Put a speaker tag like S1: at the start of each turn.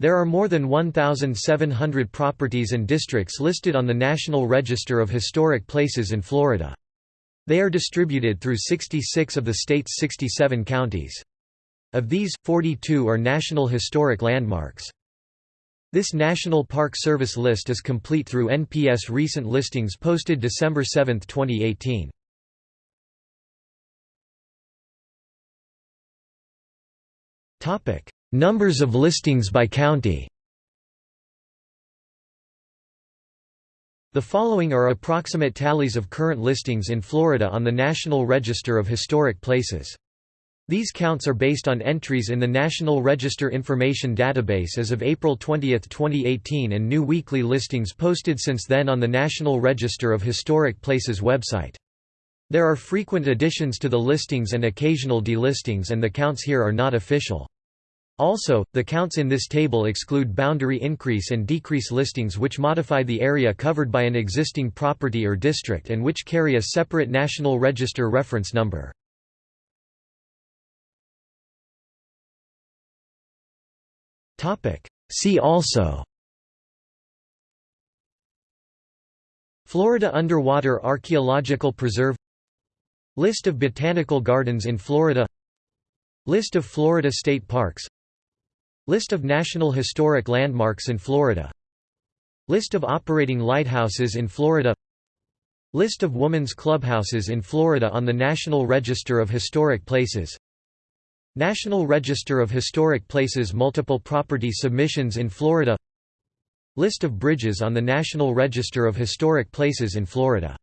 S1: There are more than 1,700 properties and districts listed on the National Register of Historic Places in Florida. They are distributed through 66 of the state's 67 counties. Of these, 42 are National Historic Landmarks. This National Park Service list is complete through NPS recent listings posted December 7, 2018. Numbers of listings by county The following are approximate tallies of current listings in Florida on the National Register of Historic Places. These counts are based on entries in the National Register Information Database as of April 20, 2018 and new weekly listings posted since then on the National Register of Historic Places website. There are frequent additions to the listings and occasional delistings and the counts here are not official. Also, the counts in this table exclude boundary increase and decrease listings which modify the area covered by an existing property or district and which carry a separate National Register reference number. See also. Florida Underwater Archaeological Preserve. List of botanical gardens in Florida. List of Florida state parks List of National Historic Landmarks in Florida. List of operating lighthouses in Florida. List of women's clubhouses in Florida on the National Register of Historic Places. National Register of Historic Places Multiple property submissions in Florida. List of bridges on the National Register of Historic Places in Florida